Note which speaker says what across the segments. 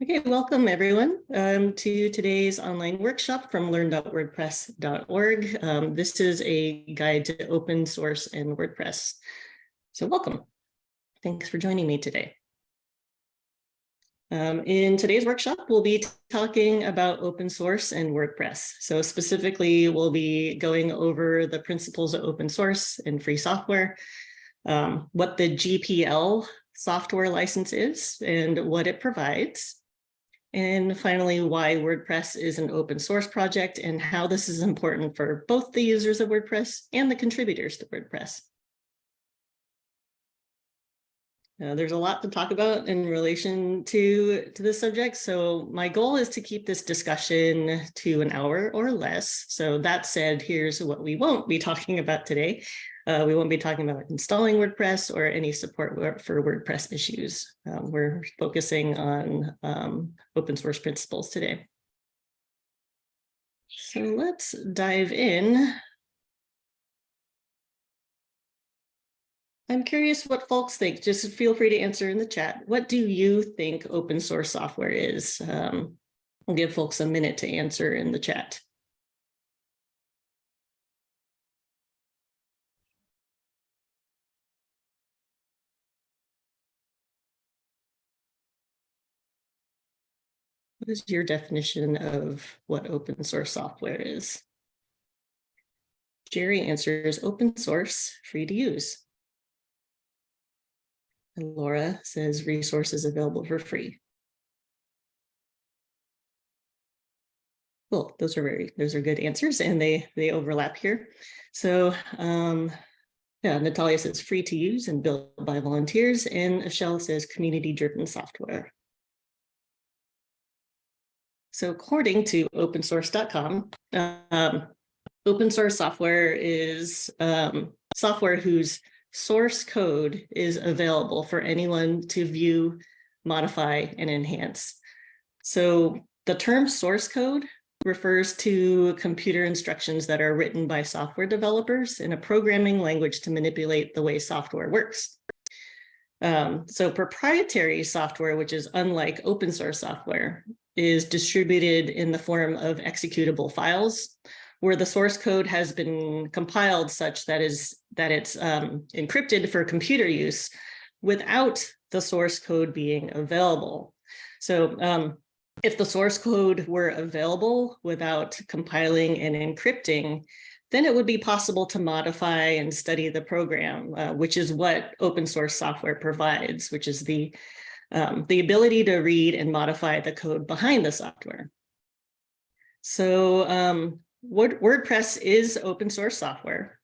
Speaker 1: Okay, welcome everyone um, to today's online workshop from learn.wordpress.org. Um, this is a guide to open source and WordPress. So welcome. Thanks for joining me today. Um, in today's workshop, we'll be talking about open source and WordPress. So specifically, we'll be going over the principles of open source and free software, um, what the GPL software license is and what it provides, and finally, why WordPress is an open source project and how this is important for both the users of WordPress and the contributors to WordPress. Uh, there's a lot to talk about in relation to, to this subject. So my goal is to keep this discussion to an hour or less. So that said, here's what we won't be talking about today. Uh, we won't be talking about installing WordPress or any support for WordPress issues. Um, we're focusing on um, open source principles today. So let's dive in. I'm curious what folks think. Just feel free to answer in the chat. What do you think open source software is? Um, I'll give folks a minute to answer in the chat. What is your definition of what open source software is? Jerry answers open source, free to use. And Laura says resources available for free. Cool, those are very, those are good answers and they, they overlap here. So um, yeah, Natalia says free to use and built by volunteers and Michelle says community driven software. So according to opensource.com, um, open source software is um, software whose source code is available for anyone to view, modify, and enhance. So the term source code refers to computer instructions that are written by software developers in a programming language to manipulate the way software works. Um, so proprietary software, which is unlike open source software, is distributed in the form of executable files where the source code has been compiled such that is that it's um, encrypted for computer use without the source code being available. So um, if the source code were available without compiling and encrypting, then it would be possible to modify and study the program, uh, which is what open source software provides, which is the um, the ability to read and modify the code behind the software. So um, Word, WordPress is open source software,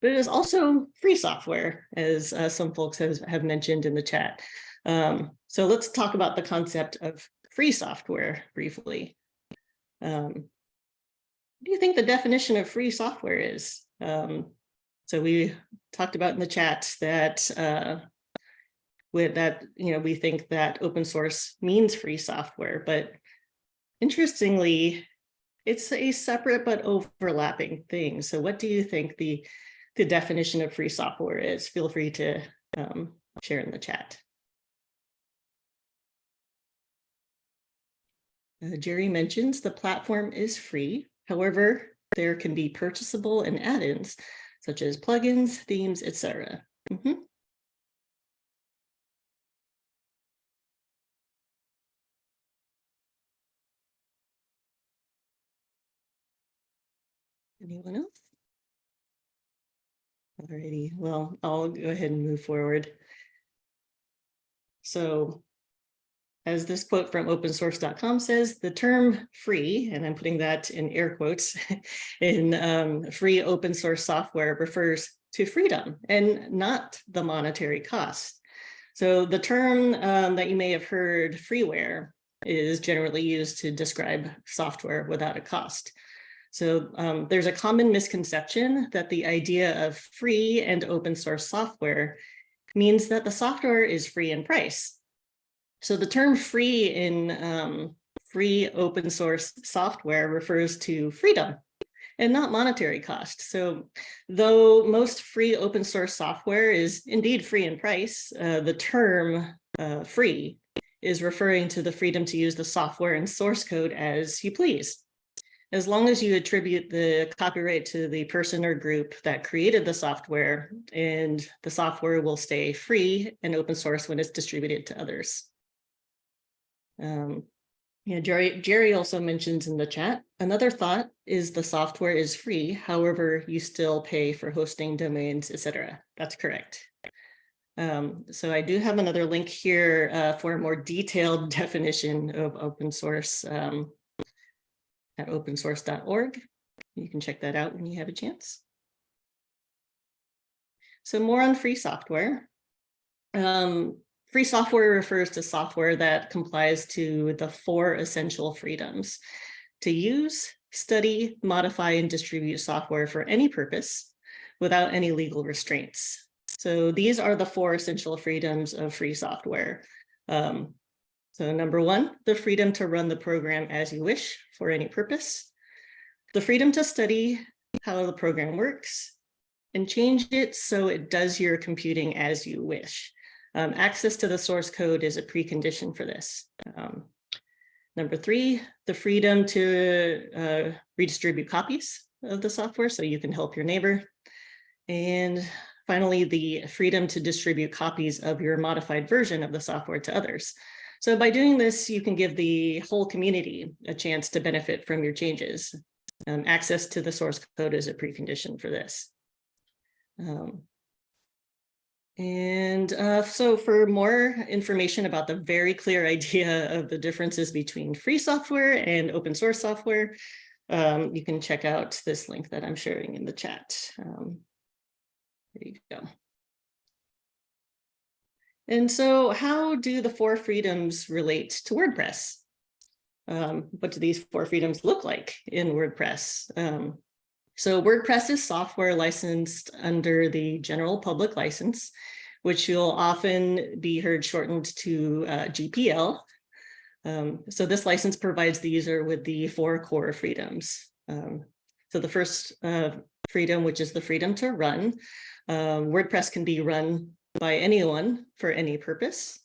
Speaker 1: but it is also free software, as uh, some folks have, have mentioned in the chat. Um, so let's talk about the concept of free software briefly. Um, what do you think the definition of free software is? Um, so we talked about in the chat that uh, with that, you know, we think that open source means free software, but interestingly, it's a separate but overlapping thing. So what do you think the, the definition of free software is? Feel free to um, share in the chat. Uh, Jerry mentions the platform is free. However, there can be purchasable and add-ins such as plugins, themes, etc. Mm -hmm. Anyone else? Alrighty, well, I'll go ahead and move forward. So as this quote from opensource.com says, the term free, and I'm putting that in air quotes, in um, free open source software refers to freedom and not the monetary cost. So the term um, that you may have heard freeware is generally used to describe software without a cost. So um, there's a common misconception that the idea of free and open source software means that the software is free in price. So the term free in um, free open source software refers to freedom and not monetary cost. So though most free open source software is indeed free in price, uh, the term uh, free is referring to the freedom to use the software and source code as you please. As long as you attribute the copyright to the person or group that created the software and the software will stay free and open source when it's distributed to others. Um, yeah, Jerry, Jerry also mentions in the chat, another thought is the software is free. However, you still pay for hosting domains, etc. That's correct. Um, so I do have another link here uh, for a more detailed definition of open source um, at opensource.org. You can check that out when you have a chance. So more on free software. Um, free software refers to software that complies to the four essential freedoms to use, study, modify, and distribute software for any purpose without any legal restraints. So these are the four essential freedoms of free software. Um, so number one, the freedom to run the program as you wish for any purpose, the freedom to study how the program works and change it so it does your computing as you wish. Um, access to the source code is a precondition for this. Um, number three, the freedom to uh, redistribute copies of the software so you can help your neighbor. And finally, the freedom to distribute copies of your modified version of the software to others. So by doing this, you can give the whole community a chance to benefit from your changes. Um, access to the source code is a precondition for this. Um, and uh, so for more information about the very clear idea of the differences between free software and open source software, um, you can check out this link that I'm sharing in the chat. Um, there you go. And so how do the four freedoms relate to WordPress? Um, what do these four freedoms look like in WordPress? Um, so WordPress is software licensed under the general public license, which you'll often be heard shortened to uh, GPL. Um, so this license provides the user with the four core freedoms. Um, so the first uh, freedom, which is the freedom to run. Um, WordPress can be run by anyone for any purpose.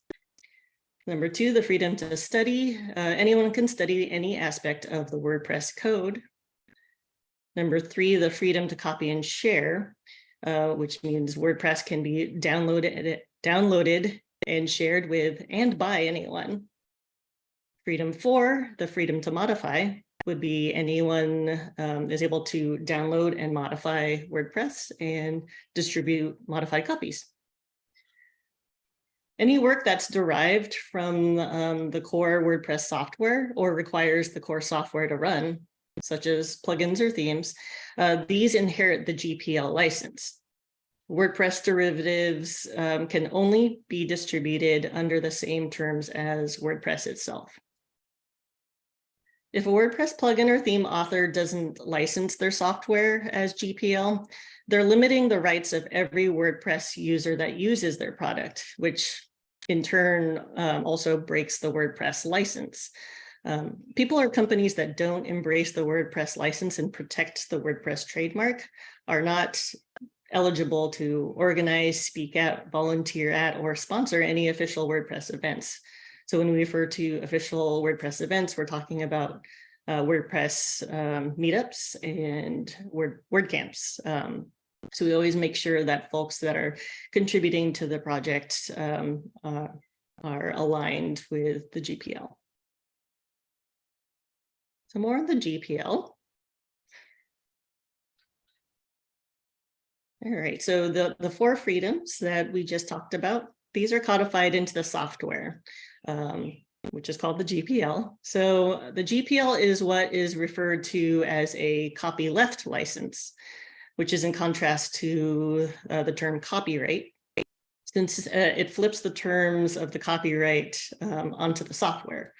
Speaker 1: Number two, the freedom to study. Uh, anyone can study any aspect of the WordPress code. Number three, the freedom to copy and share, uh, which means WordPress can be downloaded, downloaded and shared with and by anyone. Freedom four, the freedom to modify would be anyone um, is able to download and modify WordPress and distribute modified copies. Any work that's derived from um, the core WordPress software or requires the core software to run, such as plugins or themes, uh, these inherit the GPL license. WordPress derivatives um, can only be distributed under the same terms as WordPress itself. If a WordPress plugin or theme author doesn't license their software as GPL, they're limiting the rights of every WordPress user that uses their product, which in turn um, also breaks the WordPress license. Um, people or companies that don't embrace the WordPress license and protect the WordPress trademark are not eligible to organize, speak at, volunteer at, or sponsor any official WordPress events. So when we refer to official WordPress events, we're talking about uh, WordPress um, meetups and Word WordCamps. Um, so we always make sure that folks that are contributing to the project um, uh, are aligned with the GPL. So more on the GPL. All right, so the, the four freedoms that we just talked about, these are codified into the software, um, which is called the GPL. So the GPL is what is referred to as a copyleft license which is in contrast to uh, the term copyright, since uh, it flips the terms of the copyright um, onto the software.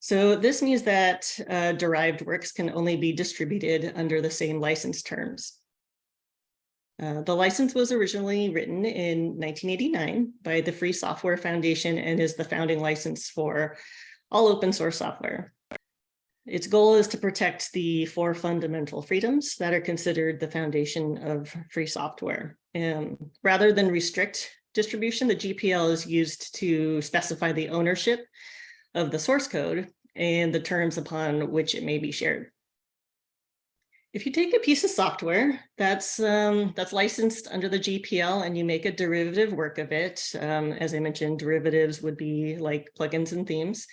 Speaker 1: So this means that uh, derived works can only be distributed under the same license terms. Uh, the license was originally written in 1989 by the Free Software Foundation and is the founding license for all open source software. Its goal is to protect the four fundamental freedoms that are considered the foundation of free software. And rather than restrict distribution, the GPL is used to specify the ownership of the source code and the terms upon which it may be shared. If you take a piece of software that's um, that's licensed under the GPL and you make a derivative work of it, um, as I mentioned, derivatives would be like plugins and themes.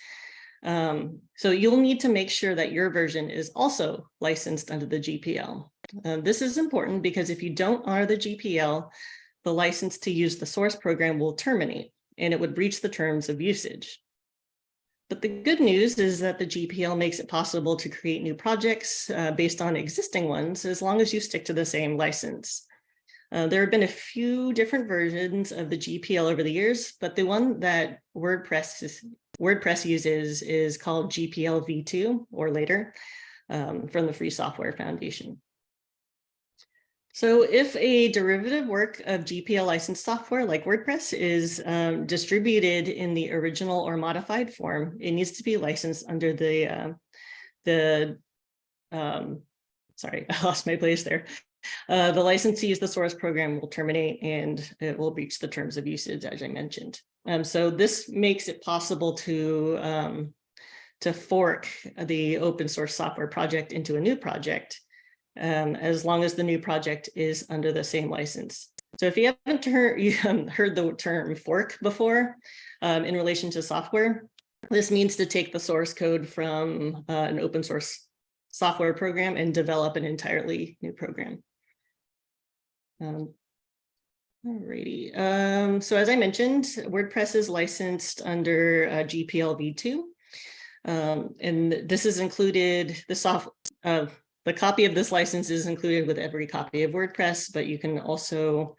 Speaker 1: Um, so you'll need to make sure that your version is also licensed under the GPL. Uh, this is important because if you don't honor the GPL, the license to use the source program will terminate and it would breach the terms of usage. But the good news is that the GPL makes it possible to create new projects uh, based on existing ones, as long as you stick to the same license. Uh, there have been a few different versions of the GPL over the years, but the one that WordPress, is, WordPress uses is called GPL v2 or later um, from the Free Software Foundation. So if a derivative work of GPL licensed software like WordPress is um, distributed in the original or modified form, it needs to be licensed under the, uh, the um, sorry, I lost my place there. Uh, the license to the source program will terminate and it will breach the terms of usage, as I mentioned. Um, so this makes it possible to, um, to fork the open source software project into a new project um, as long as the new project is under the same license. So if you haven't heard, you haven't heard the term fork before um, in relation to software, this means to take the source code from uh, an open source software program and develop an entirely new program. Um, Alrighty. Um, so as I mentioned, WordPress is licensed under uh, GPL v2. Um, and this is included, the soft, uh, the copy of this license is included with every copy of WordPress, but you can also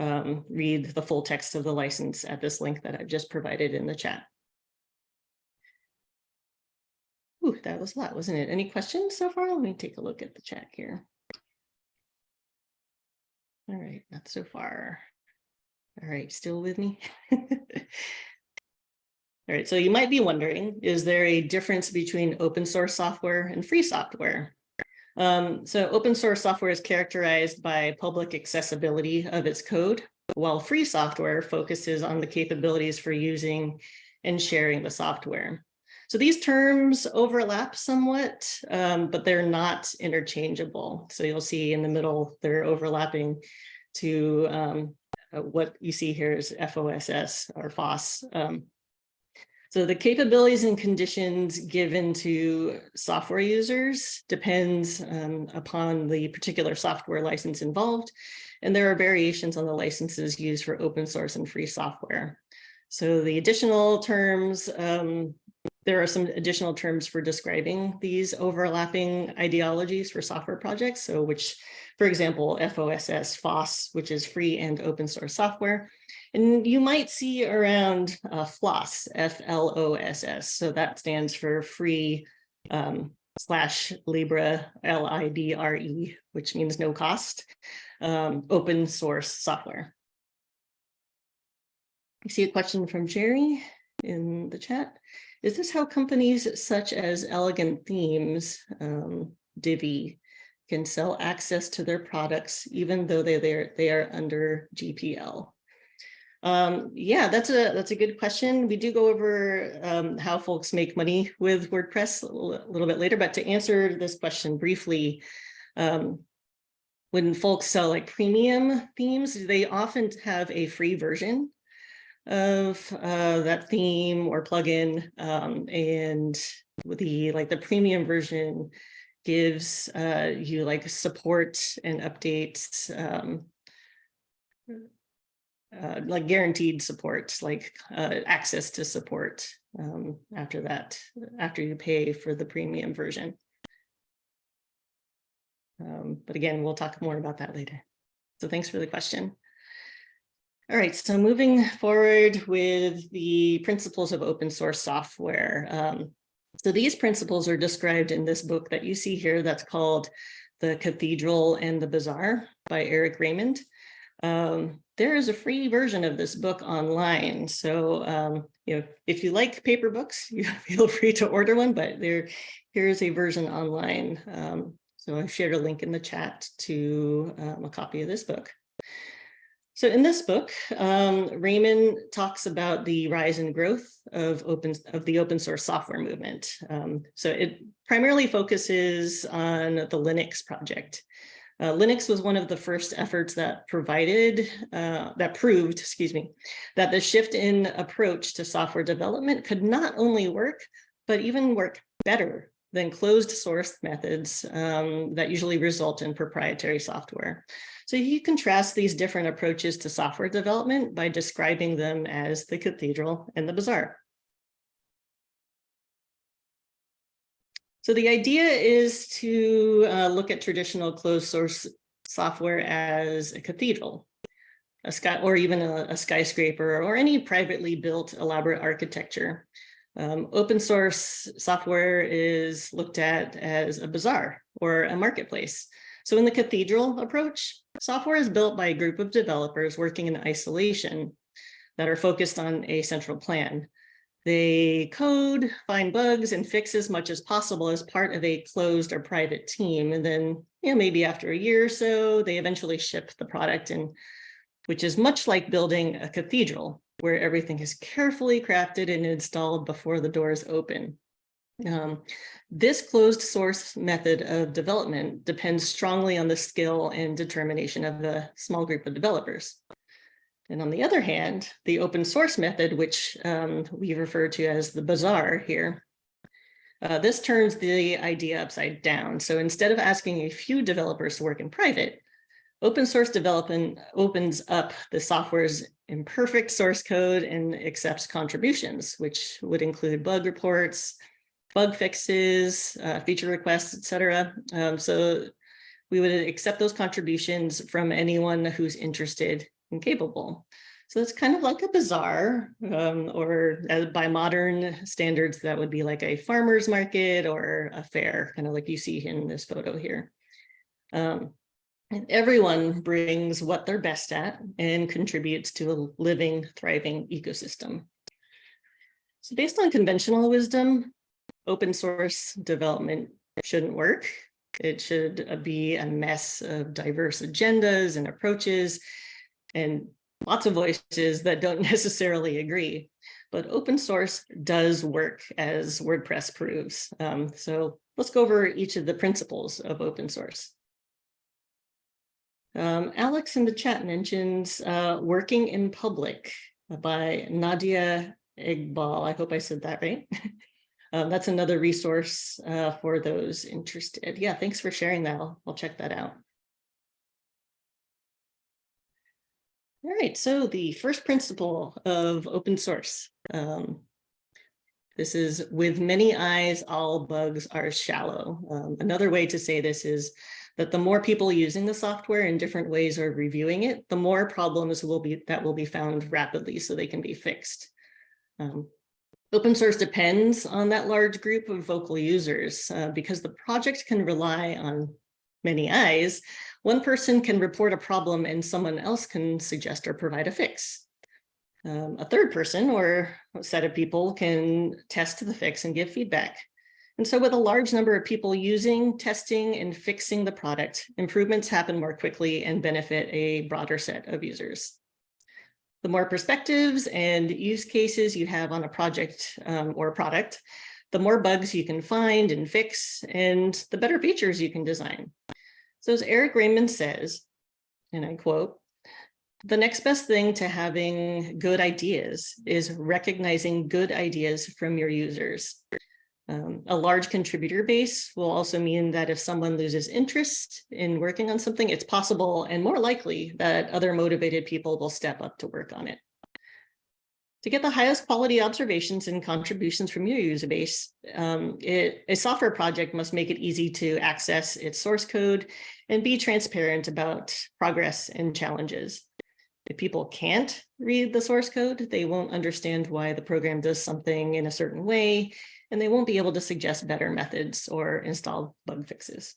Speaker 1: um, read the full text of the license at this link that I've just provided in the chat. Ooh, that was a lot, wasn't it? Any questions so far? Let me take a look at the chat here. All right, not so far. All right, still with me? All right, so you might be wondering, is there a difference between open source software and free software? Um, so open source software is characterized by public accessibility of its code, while free software focuses on the capabilities for using and sharing the software. So these terms overlap somewhat, um, but they're not interchangeable. So you'll see in the middle, they're overlapping to um, uh, what you see here is FOSS or FOSS. Um, so the capabilities and conditions given to software users depends um, upon the particular software license involved. And there are variations on the licenses used for open source and free software. So the additional terms um, there are some additional terms for describing these overlapping ideologies for software projects. So which, for example, FOSS, FOSS, which is free and open source software. And you might see around uh, FLOSS, F-L-O-S-S. So that stands for free um, slash Libre, L-I-B-R-E, which means no cost, um, open source software. I see a question from Jerry in the chat. Is this how companies such as Elegant Themes, um, Divi, can sell access to their products, even though they, they're, they are under GPL? Um, yeah, that's a that's a good question. We do go over um, how folks make money with WordPress a little, a little, bit later, but to answer this question briefly, um, when folks sell like premium themes, they often have a free version of uh, that theme or plugin. Um, and the like the premium version gives uh, you like support and updates, um, uh, like guaranteed support, like uh, access to support um, after that, after you pay for the premium version. Um, but again, we'll talk more about that later. So thanks for the question. All right, so moving forward with the principles of open source software. Um, so these principles are described in this book that you see here that's called The Cathedral and the Bazaar by Eric Raymond. Um, there is a free version of this book online. So, um, you know, if you like paper books, you feel free to order one, but there, here is a version online. Um, so I've shared a link in the chat to um, a copy of this book. So in this book, um, Raymond talks about the rise and growth of open of the open source software movement. Um, so it primarily focuses on the Linux project. Uh, Linux was one of the first efforts that provided, uh, that proved, excuse me, that the shift in approach to software development could not only work, but even work better than closed source methods um, that usually result in proprietary software. So you contrast these different approaches to software development by describing them as the cathedral and the bazaar. So the idea is to uh, look at traditional closed source software as a cathedral, a sky, or even a, a skyscraper, or any privately built elaborate architecture. Um, open source software is looked at as a bazaar or a marketplace. So in the cathedral approach, software is built by a group of developers working in isolation that are focused on a central plan. They code, find bugs, and fix as much as possible as part of a closed or private team. And then, you know, maybe after a year or so, they eventually ship the product, and which is much like building a cathedral, where everything is carefully crafted and installed before the doors open. Um, this closed source method of development depends strongly on the skill and determination of the small group of developers. And on the other hand, the open source method, which um, we refer to as the bazaar here, uh, this turns the idea upside down. So instead of asking a few developers to work in private, open source development opens up the software's imperfect source code and accepts contributions, which would include bug reports, bug fixes, uh, feature requests, etc. Um, so we would accept those contributions from anyone who's interested and capable. So it's kind of like a bazaar, um, or uh, by modern standards, that would be like a farmer's market or a fair, kind of like you see in this photo here. Um, everyone brings what they're best at and contributes to a living, thriving ecosystem. So based on conventional wisdom, open source development shouldn't work. It should uh, be a mess of diverse agendas and approaches and lots of voices that don't necessarily agree. But open source does work as WordPress proves. Um, so let's go over each of the principles of open source. Um, Alex in the chat mentions uh, Working in Public by Nadia Eghbal. I hope I said that right. um, that's another resource uh, for those interested. Yeah, thanks for sharing that. I'll, I'll check that out. All right, so the first principle of open source. Um, this is with many eyes, all bugs are shallow. Um, another way to say this is that the more people using the software in different ways are reviewing it, the more problems will be that will be found rapidly so they can be fixed. Um, open source depends on that large group of vocal users uh, because the project can rely on many eyes one person can report a problem and someone else can suggest or provide a fix. Um, a third person or set of people can test the fix and give feedback. And so with a large number of people using, testing, and fixing the product, improvements happen more quickly and benefit a broader set of users. The more perspectives and use cases you have on a project um, or product, the more bugs you can find and fix, and the better features you can design. So as Eric Raymond says, and I quote, the next best thing to having good ideas is recognizing good ideas from your users. Um, a large contributor base will also mean that if someone loses interest in working on something, it's possible and more likely that other motivated people will step up to work on it. To get the highest quality observations and contributions from your user base, um, it, a software project must make it easy to access its source code and be transparent about progress and challenges. If people can't read the source code, they won't understand why the program does something in a certain way, and they won't be able to suggest better methods or install bug fixes.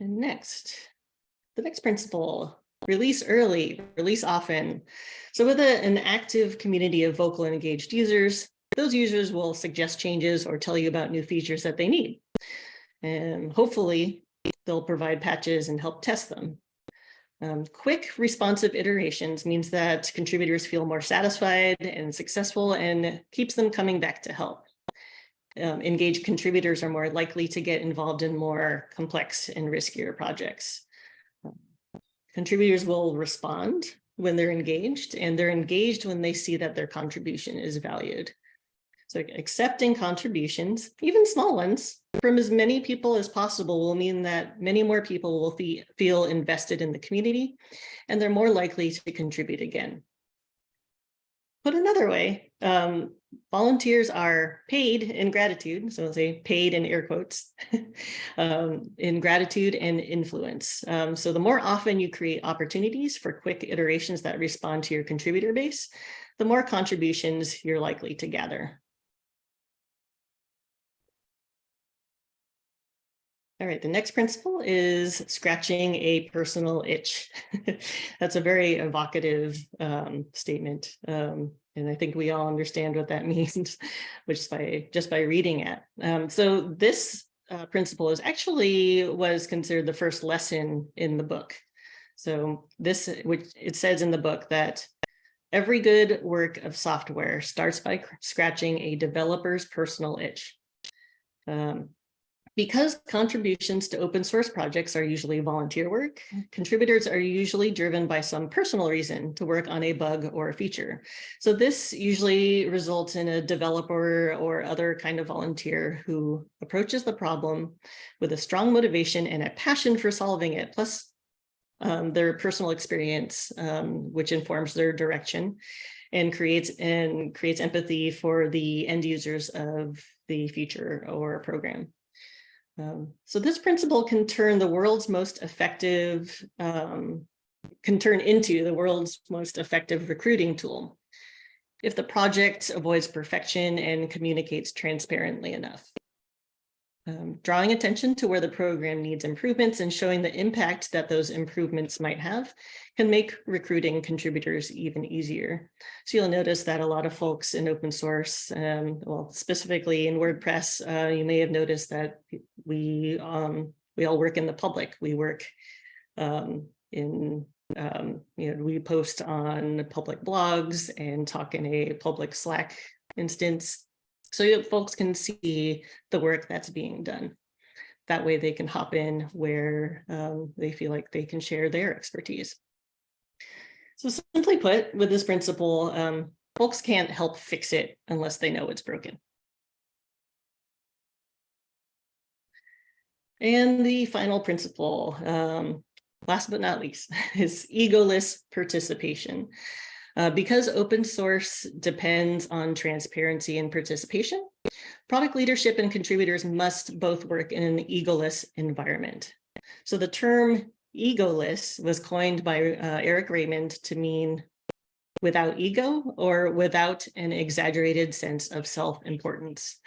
Speaker 1: And next, the next principle, release early, release often. So with a, an active community of vocal and engaged users, those users will suggest changes or tell you about new features that they need. And hopefully they'll provide patches and help test them. Um, quick responsive iterations means that contributors feel more satisfied and successful and keeps them coming back to help. Um, engaged contributors are more likely to get involved in more complex and riskier projects. Contributors will respond when they're engaged and they're engaged when they see that their contribution is valued. So accepting contributions, even small ones, from as many people as possible will mean that many more people will feel invested in the community and they're more likely to contribute again. Put another way, um, volunteers are paid in gratitude, so I'll say paid in air quotes, um, in gratitude and influence. Um, so the more often you create opportunities for quick iterations that respond to your contributor base, the more contributions you're likely to gather. All right, the next principle is scratching a personal itch. That's a very evocative um, statement. Um, and I think we all understand what that means, which by just by reading it. Um, so this uh, principle is actually was considered the first lesson in the book. So this, which it says in the book that every good work of software starts by scratching a developer's personal itch. Um, because contributions to open source projects are usually volunteer work, contributors are usually driven by some personal reason to work on a bug or a feature. So this usually results in a developer or other kind of volunteer who approaches the problem with a strong motivation and a passion for solving it, plus um, their personal experience, um, which informs their direction and creates and creates empathy for the end users of the feature or program. Um, so this principle can turn the world's most effective, um, can turn into the world's most effective recruiting tool if the project avoids perfection and communicates transparently enough um, drawing attention to where the program needs improvements and showing the impact that those improvements might have can make recruiting contributors even easier. So you'll notice that a lot of folks in open source, um, well, specifically in WordPress, uh, you may have noticed that we um, we all work in the public. We work um, in um, you know, we post on public blogs and talk in a public Slack instance so that folks can see the work that's being done. That way they can hop in where um, they feel like they can share their expertise. So simply put, with this principle, um, folks can't help fix it unless they know it's broken. And the final principle, um, last but not least, is egoless participation. Uh, because open source depends on transparency and participation, product leadership and contributors must both work in an egoless environment. So the term egoless was coined by uh, Eric Raymond to mean without ego or without an exaggerated sense of self-importance.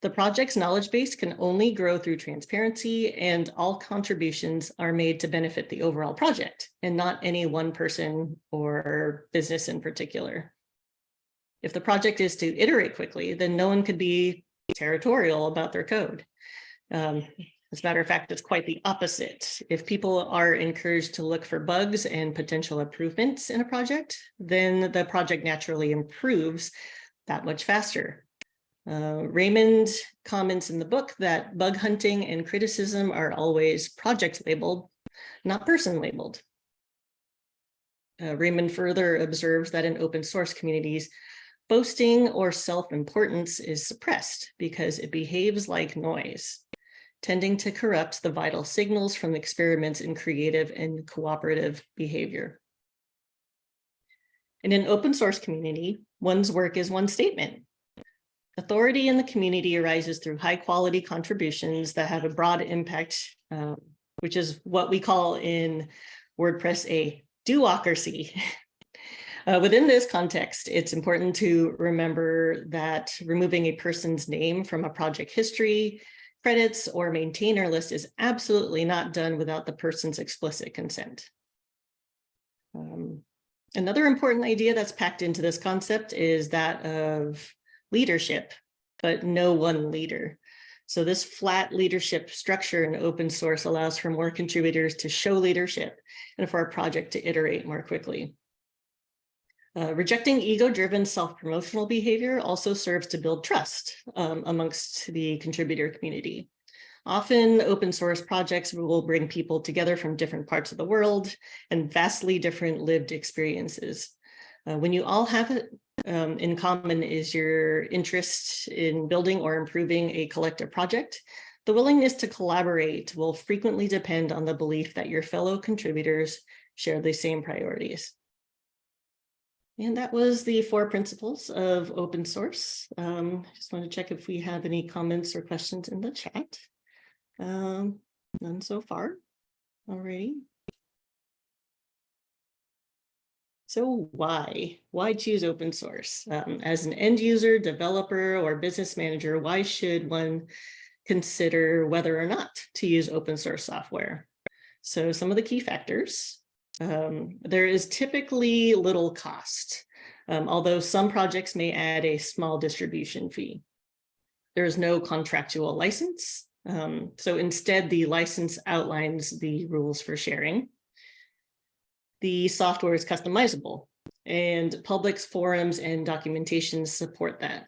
Speaker 1: The project's knowledge base can only grow through transparency and all contributions are made to benefit the overall project and not any one person or business in particular. If the project is to iterate quickly, then no one could be territorial about their code. Um, as a matter of fact, it's quite the opposite. If people are encouraged to look for bugs and potential improvements in a project, then the project naturally improves that much faster. Uh, Raymond comments in the book that bug hunting and criticism are always project labeled, not person labeled. Uh, Raymond further observes that in open source communities, boasting or self-importance is suppressed because it behaves like noise, tending to corrupt the vital signals from experiments in creative and cooperative behavior. In an open source community, one's work is one statement, Authority in the community arises through high quality contributions that have a broad impact, um, which is what we call in WordPress a do-ocracy. Uh, within this context, it's important to remember that removing a person's name from a project history, credits, or maintainer list is absolutely not done without the person's explicit consent. Um, another important idea that's packed into this concept is that of leadership, but no one leader. So this flat leadership structure in open source allows for more contributors to show leadership and for our project to iterate more quickly. Uh, rejecting ego-driven self-promotional behavior also serves to build trust um, amongst the contributor community. Often open source projects will bring people together from different parts of the world and vastly different lived experiences. Uh, when you all have it um, in common is your interest in building or improving a collective project, the willingness to collaborate will frequently depend on the belief that your fellow contributors share the same priorities. And that was the four principles of open source. Um, just want to check if we have any comments or questions in the chat. Um, none so far. Alrighty. So why? Why choose open source? Um, as an end user, developer, or business manager, why should one consider whether or not to use open source software? So some of the key factors. Um, there is typically little cost, um, although some projects may add a small distribution fee. There is no contractual license. Um, so instead, the license outlines the rules for sharing the software is customizable and public forums and documentation support that.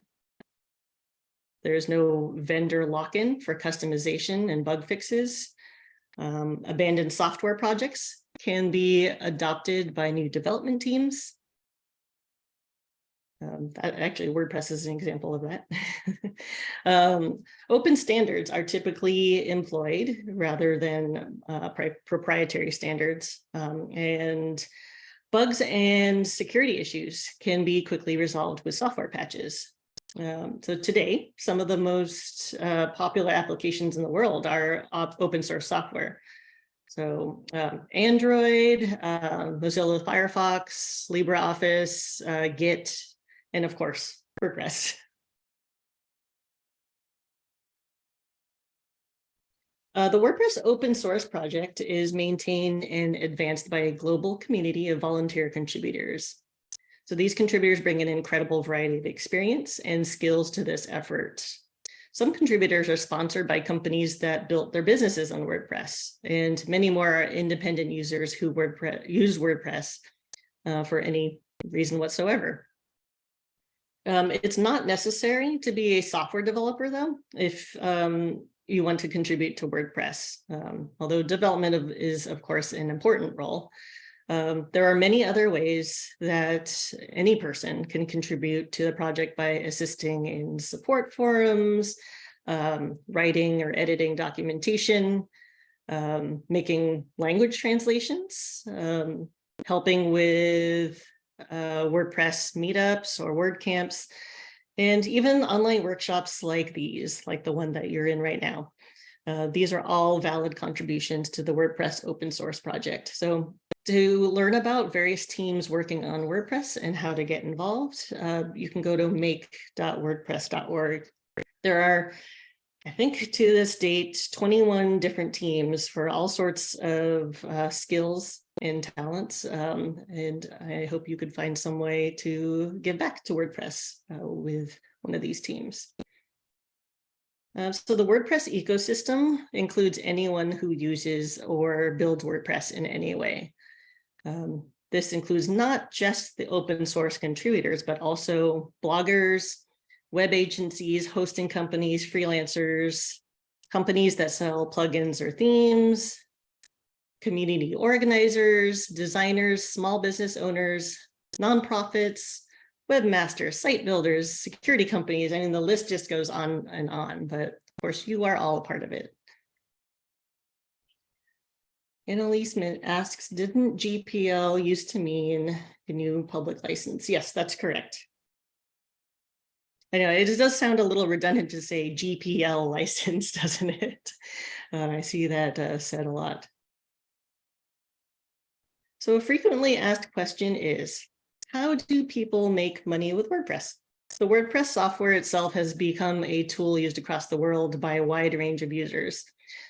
Speaker 1: There's no vendor lock-in for customization and bug fixes. Um, abandoned software projects can be adopted by new development teams. Um, actually, WordPress is an example of that. um, open standards are typically employed rather than uh, proprietary standards. Um, and bugs and security issues can be quickly resolved with software patches. Um, so today, some of the most uh, popular applications in the world are open source software. So um, Android, uh, Mozilla Firefox, LibreOffice, uh, Git, and of course, WordPress. Uh, the WordPress open source project is maintained and advanced by a global community of volunteer contributors. So these contributors bring an incredible variety of experience and skills to this effort. Some contributors are sponsored by companies that built their businesses on WordPress, and many more are independent users who WordPress, use WordPress uh, for any reason whatsoever. Um, it's not necessary to be a software developer, though, if um, you want to contribute to WordPress, um, although development of, is, of course, an important role. Um, there are many other ways that any person can contribute to the project by assisting in support forums, um, writing or editing documentation, um, making language translations, helping with uh, WordPress meetups or WordCamps, and even online workshops like these, like the one that you're in right now. Uh, these are all valid contributions to the WordPress open source project. So to learn about various teams working on WordPress and how to get involved, uh, you can go to make.wordpress.org. There are, I think to this date, 21 different teams for all sorts of uh, skills and talents. Um, and I hope you could find some way to give back to WordPress uh, with one of these teams. Uh, so the WordPress ecosystem includes anyone who uses or builds WordPress in any way. Um, this includes not just the open source contributors, but also bloggers, web agencies, hosting companies, freelancers, companies that sell plugins or themes, community organizers, designers, small business owners, nonprofits, webmasters, site builders, security companies. I mean, the list just goes on and on, but of course you are all a part of it. Annalise asks, didn't GPL used to mean GNU public license? Yes, that's correct. I know it does sound a little redundant to say GPL license, doesn't it? Uh, I see that uh, said a lot. So a frequently asked question is, how do people make money with WordPress? The WordPress software itself has become a tool used across the world by a wide range of users.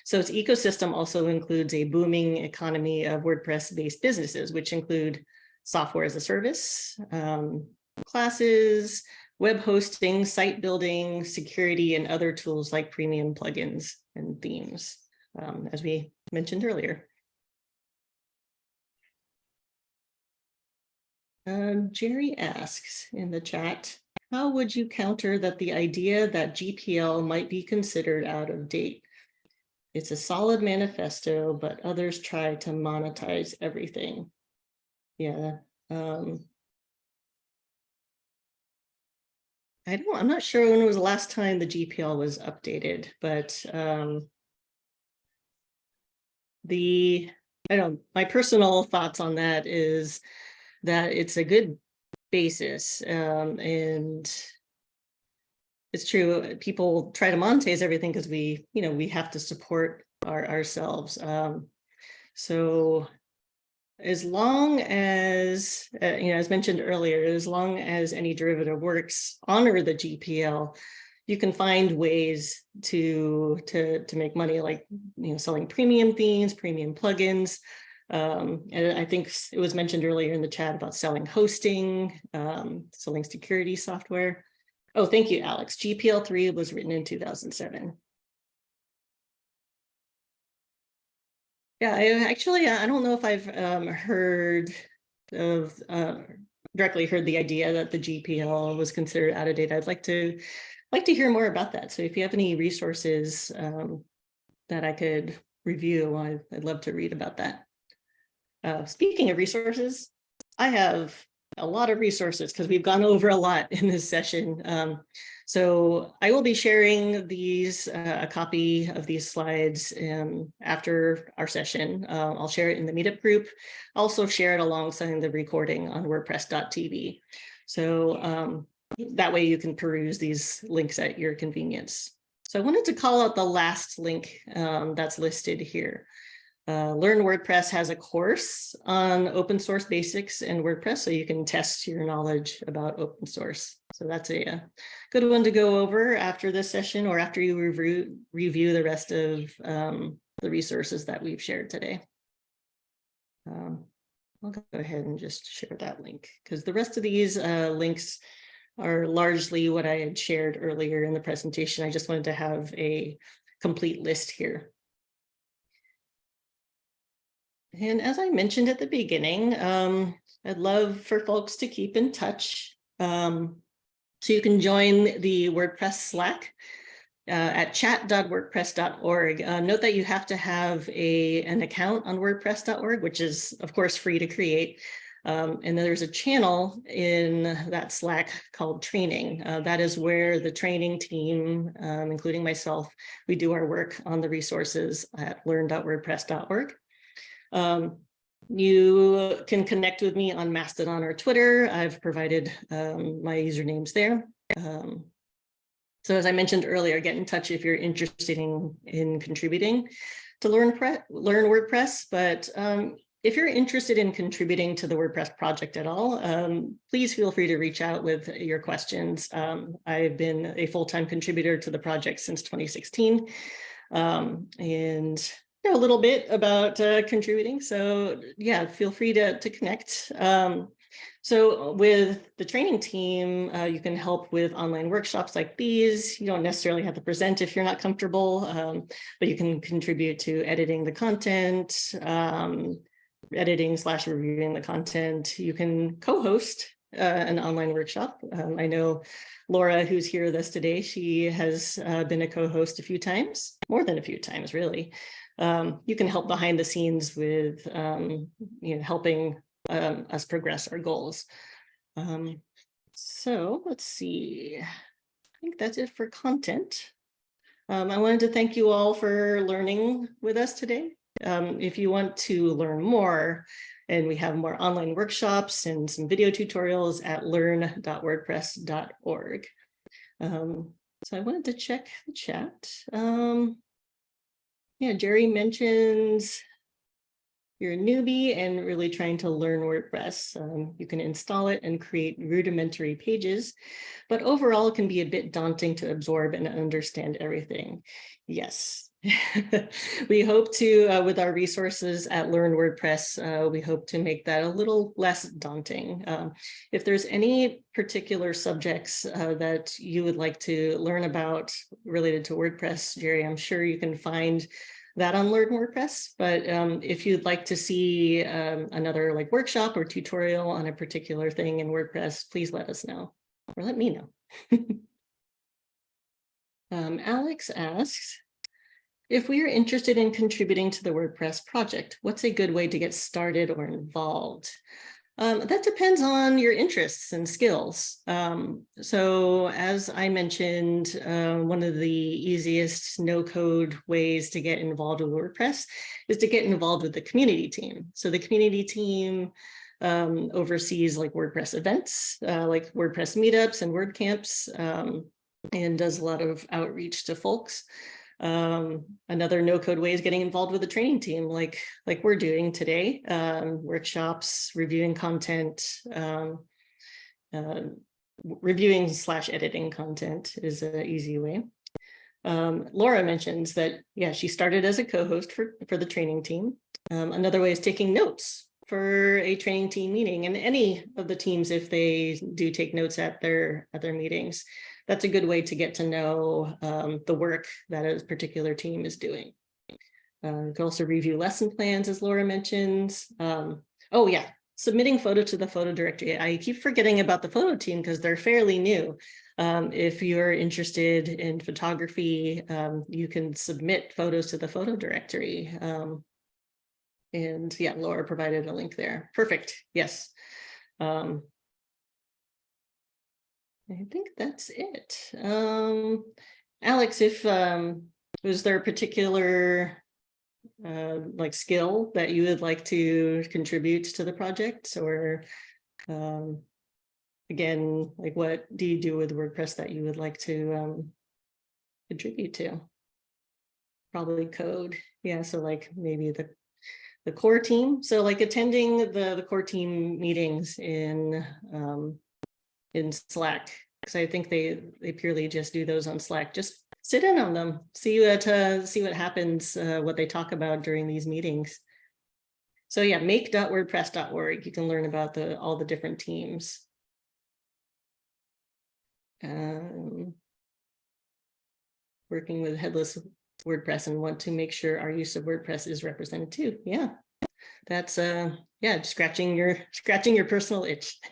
Speaker 1: So its ecosystem also includes a booming economy of WordPress-based businesses, which include software as a service, um, classes, web hosting, site building, security, and other tools like premium plugins and themes, um, as we mentioned earlier. Um, Jerry asks in the chat, how would you counter that the idea that GPL might be considered out of date? It's a solid manifesto, but others try to monetize everything. Yeah. Um, I don't, I'm not sure when it was the last time the GPL was updated, but um, the, I don't, my personal thoughts on that is that it's a good basis um, and it's true people try to monetize everything because we you know we have to support our ourselves um, so as long as uh, you know as mentioned earlier as long as any derivative works honor the gpl you can find ways to to to make money like you know selling premium themes premium plugins um, and I think it was mentioned earlier in the chat about selling hosting, um, selling security software. Oh, thank you, Alex. GPL3 was written in 2007. Yeah, I actually, I don't know if I've um, heard of, uh, directly heard the idea that the GPL was considered out of date. I'd like to like to hear more about that. So if you have any resources um, that I could review, I'd, I'd love to read about that. Uh, speaking of resources, I have a lot of resources because we've gone over a lot in this session. Um, so I will be sharing these, uh, a copy of these slides um, after our session. Uh, I'll share it in the meetup group. Also share it alongside the recording on wordpress.tv. So um, that way you can peruse these links at your convenience. So I wanted to call out the last link um, that's listed here. Uh, Learn WordPress has a course on open source basics in WordPress, so you can test your knowledge about open source. So that's a, a good one to go over after this session or after you review, review the rest of um, the resources that we've shared today. Um, I'll go ahead and just share that link because the rest of these uh, links are largely what I had shared earlier in the presentation. I just wanted to have a complete list here. And as I mentioned at the beginning, um, I'd love for folks to keep in touch. Um, so you can join the WordPress Slack uh, at chat.wordpress.org. Uh, note that you have to have a, an account on wordpress.org, which is, of course, free to create. Um, and then there's a channel in that Slack called training. Uh, that is where the training team, um, including myself, we do our work on the resources at learn.wordpress.org. Um, you can connect with me on Mastodon or Twitter. I've provided um, my usernames there. Um, so as I mentioned earlier, get in touch if you're interested in, in contributing to learn, learn WordPress. But um, if you're interested in contributing to the WordPress project at all, um, please feel free to reach out with your questions. Um, I've been a full-time contributor to the project since 2016. Um, and a little bit about uh, contributing. So yeah, feel free to, to connect. Um, so with the training team, uh, you can help with online workshops like these. You don't necessarily have to present if you're not comfortable, um, but you can contribute to editing the content, um, editing slash reviewing the content. You can co-host uh, an online workshop. Um, I know Laura, who's here with us today, she has uh, been a co-host a few times, more than a few times, really um, you can help behind the scenes with um, you know, helping um, us progress our goals. Um, so let's see, I think that's it for content. Um, I wanted to thank you all for learning with us today. Um, if you want to learn more, and we have more online workshops and some video tutorials at learn.wordpress.org. So I wanted to check the chat. Yeah, Jerry mentions you're a newbie and really trying to learn WordPress. Um, you can install it and create rudimentary pages, but overall it can be a bit daunting to absorb and understand everything. Yes, we hope to, uh, with our resources at Learn WordPress, uh, we hope to make that a little less daunting. Um, if there's any particular subjects uh, that you would like to learn about related to WordPress, Jerry, I'm sure you can find that on Learn WordPress. But um, if you'd like to see um, another like workshop or tutorial on a particular thing in WordPress, please let us know or let me know. um, Alex asks, if we are interested in contributing to the WordPress project, what's a good way to get started or involved? Um, that depends on your interests and skills. Um, so as I mentioned, uh, one of the easiest no code ways to get involved with WordPress is to get involved with the community team. So the community team um, oversees like WordPress events, uh, like WordPress meetups and WordCamps, um, and does a lot of outreach to folks. Um, another no code way is getting involved with the training team like like we're doing today, um, workshops, reviewing content, um, uh, reviewing slash editing content is an easy way. Um, Laura mentions that, yeah, she started as a co-host for, for the training team. Um, another way is taking notes for a training team meeting and any of the teams if they do take notes at their at their meetings that's a good way to get to know um, the work that a particular team is doing. Uh, you can also review lesson plans, as Laura mentions. Um, oh, yeah, submitting photo to the photo directory. I keep forgetting about the photo team because they're fairly new. Um, if you're interested in photography, um, you can submit photos to the photo directory. Um, and yeah, Laura provided a link there. Perfect. Yes. Um, I think that's it. Um, Alex, if um, was there a particular uh, like skill that you would like to contribute to the project or um, again, like what do you do with WordPress that you would like to um, contribute to? Probably code. Yeah, so like maybe the the core team. So like attending the, the core team meetings in um, in Slack because I think they they purely just do those on Slack. Just sit in on them, see what uh, see what happens, uh, what they talk about during these meetings. So yeah, make.wordpress.org. You can learn about the all the different teams. Um, working with headless WordPress and want to make sure our use of WordPress is represented too. Yeah, that's uh yeah, scratching your scratching your personal itch.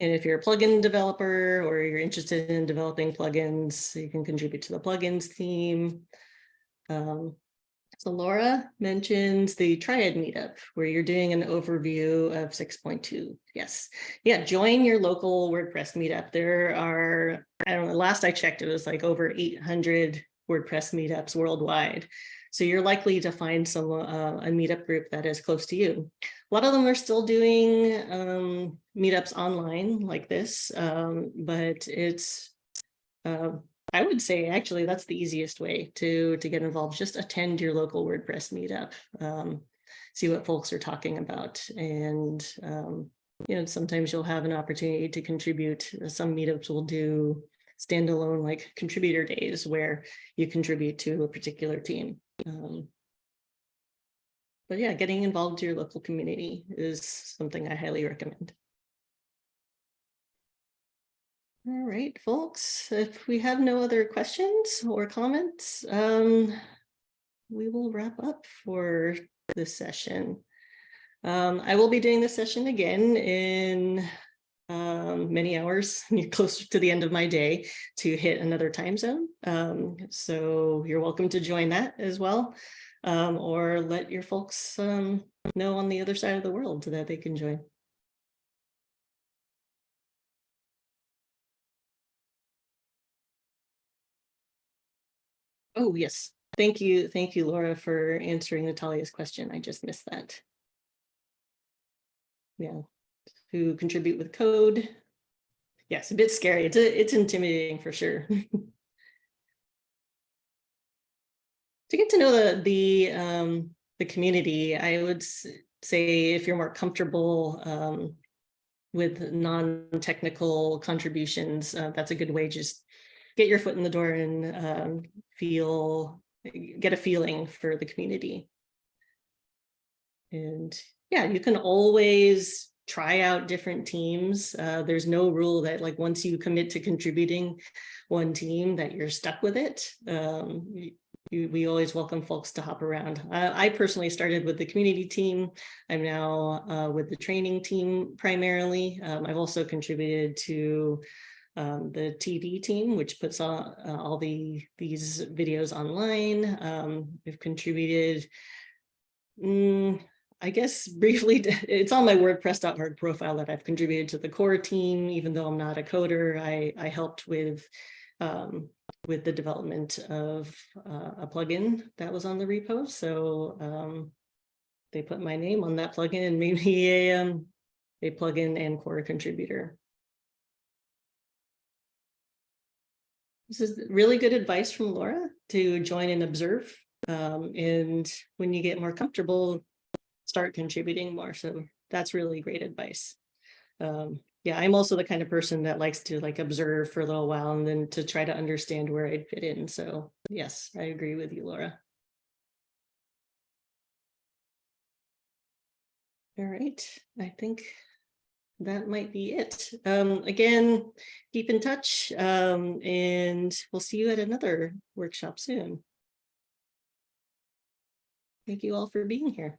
Speaker 1: And if you're a plugin developer or you're interested in developing plugins, you can contribute to the plugins team. Um, so Laura mentions the Triad meetup where you're doing an overview of 6.2. Yes. Yeah, join your local WordPress meetup. There are, I don't know, last I checked, it was like over 800 WordPress meetups worldwide. So you're likely to find some uh, a meetup group that is close to you. A lot of them are still doing um, meetups online like this, um, but it's, uh, I would say actually that's the easiest way to, to get involved. Just attend your local WordPress meetup, um, see what folks are talking about. And, um, you know, sometimes you'll have an opportunity to contribute. Some meetups will do standalone like contributor days where you contribute to a particular team. Um, but yeah, getting involved to your local community is something I highly recommend. All right, folks, if we have no other questions or comments, um, we will wrap up for this session. Um, I will be doing this session again in um, many hours, closer to the end of my day to hit another time zone. Um, so you're welcome to join that as well, um, or let your folks um, know on the other side of the world that they can join. Oh, yes. Thank you. Thank you, Laura, for answering Natalia's question. I just missed that. Yeah, who contribute with code. Yes, a bit scary. It's, a, it's intimidating for sure. to get to know the the um, the community, I would say if you're more comfortable um, with non-technical contributions, uh, that's a good way just get your foot in the door and um, feel, get a feeling for the community. And yeah, you can always try out different teams. Uh, there's no rule that like once you commit to contributing one team that you're stuck with it. Um, you- we always welcome folks to hop around. Uh, I personally started with the community team. I'm now uh, with the training team primarily. Um, I've also contributed to um, the TV team, which puts all, uh, all the these videos online. Um, we've contributed mm, I guess briefly, it's on my WordPress.org profile that I've contributed to the core team, even though I'm not a coder. I, I helped with um, with the development of uh, a plugin that was on the repo. So um, they put my name on that plugin and made me a, um, a plugin and core contributor. This is really good advice from Laura to join and observe. Um, and when you get more comfortable, start contributing more. So that's really great advice. Um, yeah, I'm also the kind of person that likes to like observe for a little while and then to try to understand where I'd fit in. So yes, I agree with you, Laura. All right, I think that might be it. Um, again, keep in touch um, and we'll see you at another workshop soon. Thank you all for being here.